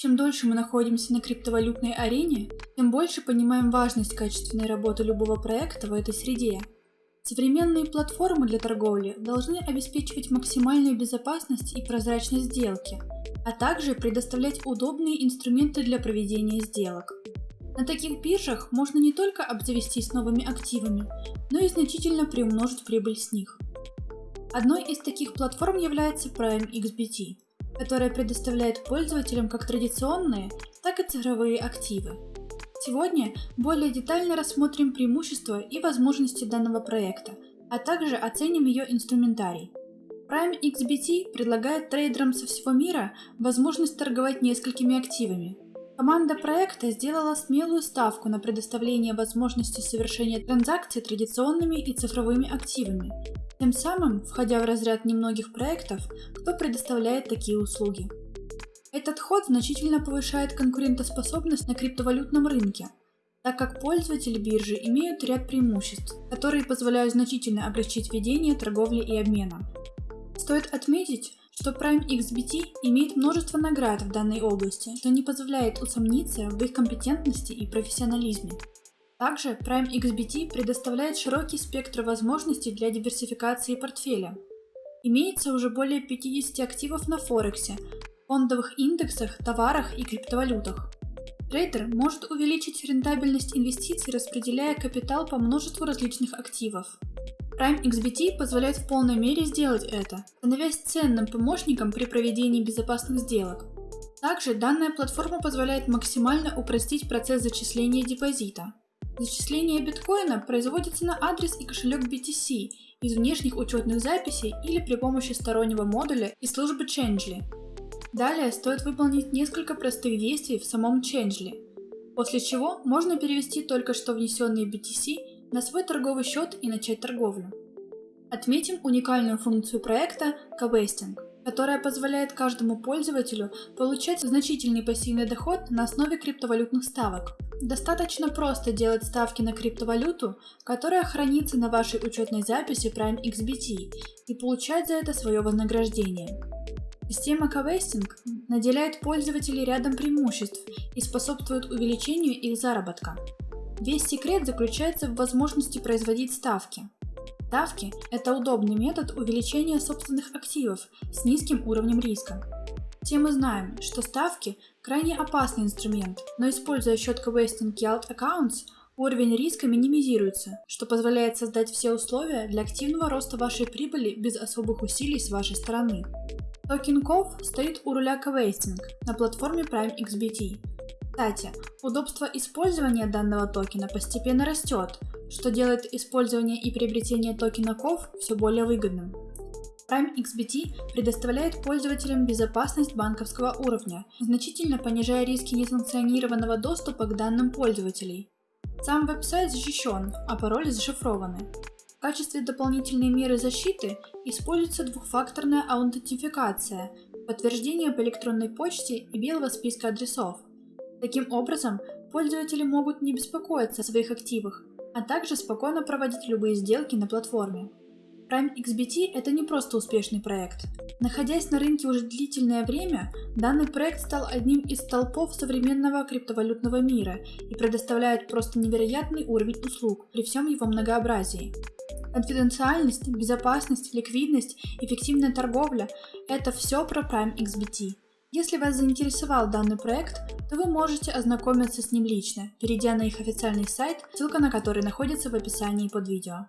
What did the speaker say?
Чем дольше мы находимся на криптовалютной арене, тем больше понимаем важность качественной работы любого проекта в этой среде. Современные платформы для торговли должны обеспечивать максимальную безопасность и прозрачность сделки, а также предоставлять удобные инструменты для проведения сделок. На таких биржах можно не только обзавестись новыми активами, но и значительно приумножить прибыль с них. Одной из таких платформ является Prime XBT, которая предоставляет пользователям как традиционные, так и цифровые активы. Сегодня более детально рассмотрим преимущества и возможности данного проекта, а также оценим ее инструментарий. Prime XBT предлагает трейдерам со всего мира возможность торговать несколькими активами. Команда проекта сделала смелую ставку на предоставление возможности совершения транзакций традиционными и цифровыми активами, тем самым входя в разряд немногих проектов, кто предоставляет такие услуги. Этот ход значительно повышает конкурентоспособность на криптовалютном рынке, так как пользователи биржи имеют ряд преимуществ, которые позволяют значительно облегчить ведение торговли и обмена. Стоит отметить, что Prime XBT имеет множество наград в данной области, что не позволяет усомниться в их компетентности и профессионализме. Также Prime XBT предоставляет широкий спектр возможностей для диверсификации портфеля. Имеется уже более 50 активов на Форексе, фондовых индексах, товарах и криптовалютах. Трейдер может увеличить рентабельность инвестиций, распределяя капитал по множеству различных активов. Prime XBT позволяет в полной мере сделать это, становясь ценным помощником при проведении безопасных сделок. Также данная платформа позволяет максимально упростить процесс зачисления депозита. Зачисление биткоина производится на адрес и кошелек BTC из внешних учетных записей или при помощи стороннего модуля из службы Changely. Далее стоит выполнить несколько простых действий в самом Changely, после чего можно перевести только что внесенные BTC на свой торговый счет и начать торговлю. Отметим уникальную функцию проекта Covesting, которая позволяет каждому пользователю получать значительный пассивный доход на основе криптовалютных ставок. Достаточно просто делать ставки на криптовалюту, которая хранится на вашей учетной записи Prime XBT и получать за это свое вознаграждение. Система Covesting наделяет пользователей рядом преимуществ и способствует увеличению их заработка. Весь секрет заключается в возможности производить ставки. Ставки – это удобный метод увеличения собственных активов с низким уровнем риска. Все мы знаем, что ставки – крайне опасный инструмент, но используя счет Covesting Yield Accounts, уровень риска минимизируется, что позволяет создать все условия для активного роста вашей прибыли без особых усилий с вашей стороны. Токен COV стоит у руля Covesting на платформе Prime XBT. Кстати, удобство использования данного токена постепенно растет, что делает использование и приобретение токена COV все более выгодным. Prime XBT предоставляет пользователям безопасность банковского уровня, значительно понижая риски несанкционированного доступа к данным пользователей. Сам веб-сайт защищен, а пароли зашифрованы. В качестве дополнительной меры защиты используется двухфакторная аутентификация, подтверждение по электронной почте и белого списка адресов. Таким образом, пользователи могут не беспокоиться о своих активах, а также спокойно проводить любые сделки на платформе. Prime XBT – это не просто успешный проект. Находясь на рынке уже длительное время, данный проект стал одним из столпов современного криптовалютного мира и предоставляет просто невероятный уровень услуг при всем его многообразии. Конфиденциальность, безопасность, ликвидность, эффективная торговля – это все про Prime XBT. Если вас заинтересовал данный проект, то вы можете ознакомиться с ним лично, перейдя на их официальный сайт, ссылка на который находится в описании под видео.